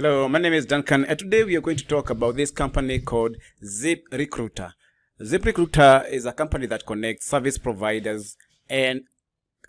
my name is Duncan, and today we are going to talk about this company called Zip Recruiter. Zip Recruiter is a company that connects service providers and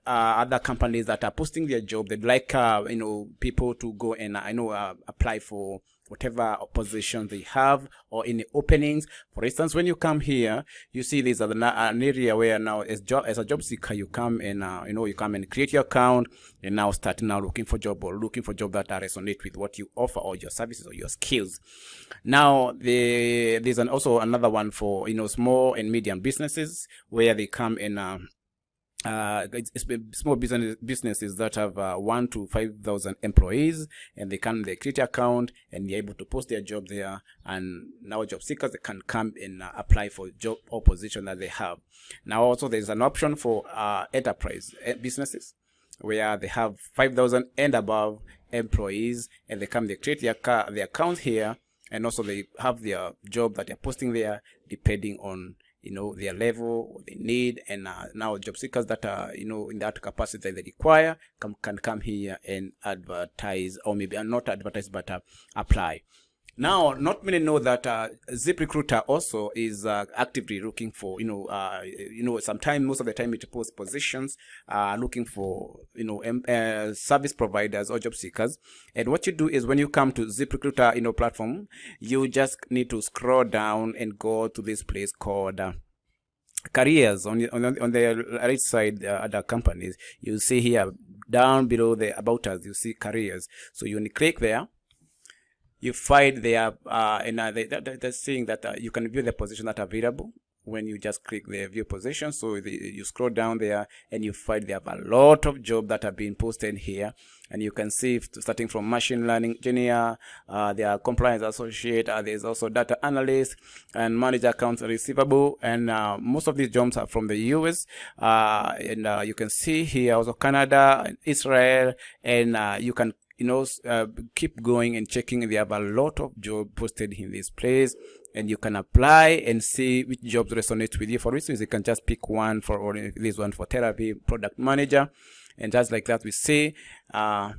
uh, other companies that are posting their job. They'd like uh, you know people to go and uh, I know uh, apply for whatever position they have or any openings. For instance, when you come here, you see this an, an area where now as job as a job seeker, you come and uh, you know you come and create your account and now start now looking for job or looking for job that resonate with what you offer or your services or your skills. Now the, there's an, also another one for you know small and medium businesses where they come and uh, uh, it's, it's small business businesses that have uh, one to five thousand employees, and they can they create an account and they're able to post their job there. And now job seekers they can come and uh, apply for job or position that they have. Now also there's an option for uh, enterprise eh, businesses where they have five thousand and above employees, and they come they create their their account here, and also they have their job that they're posting there depending on you know their level what they need and uh, now job seekers that are you know in that capacity they require come, can come here and advertise or maybe not advertise but uh, apply now, not many know that uh, ZipRecruiter also is uh, actively looking for, you know, uh, you know, sometimes most of the time it posts positions, uh, looking for, you know, um, uh, service providers or job seekers. And what you do is when you come to ZipRecruiter, you know, platform, you just need to scroll down and go to this place called uh, careers on on, on the right side uh, other companies you see here down below the about us you see careers so you click there you find there uh, and uh, they, they're saying that uh, you can view the position that are available when you just click the view position. So the, you scroll down there and you find there have a lot of jobs that are being posted here. And you can see starting from machine learning engineer uh, there are compliance associate uh, there's also data analyst and manager accounts receivable. And uh, most of these jobs are from the US uh, and uh, you can see here also Canada Israel. And uh, you can you know uh, keep going and checking. They have a lot of job posted in this place and you can apply and see which jobs resonate with you. For instance you can just pick one for or this one for therapy product manager and just like that we see uh,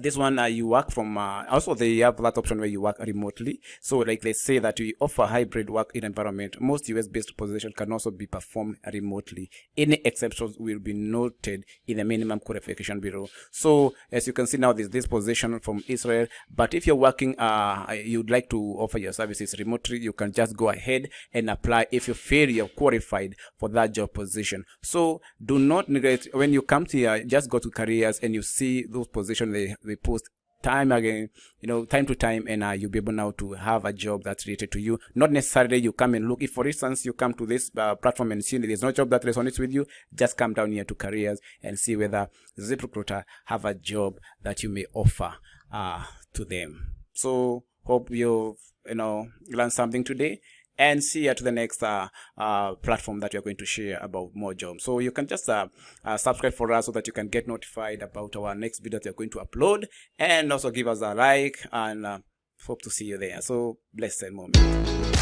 this one uh, you work from uh, also they have that option where you work remotely. So like they say that we offer hybrid work in environment. Most us based positions can also be performed remotely. Any exceptions will be noted in the minimum qualification bureau. So as you can see now there's this position from israel. But if you're working uh you'd like to offer your services remotely you can just go ahead and apply if you feel you're qualified for that job position. So do not neglect when you come to here just go to careers and you see those positions they we post time again you know time to time and uh, you'll be able now to have a job that's related to you. Not necessarily you come and look. If for instance you come to this uh, platform and see there's no job that resonates with you just come down here to careers and see whether ZipRecruiter have a job that you may offer uh, to them. So hope you've you know learned something today and see you to the next uh, uh, platform that you're going to share about more jobs. So you can just uh, uh, subscribe for us so that you can get notified about our next video that we're going to upload and also give us a like and uh, hope to see you there. So blessed moment.